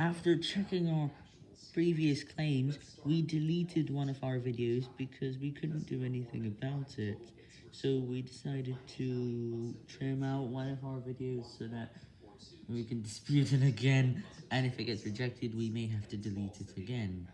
After checking our previous claims, we deleted one of our videos because we couldn't do anything about it, so we decided to trim out one of our videos so that we can dispute it again, and if it gets rejected, we may have to delete it again.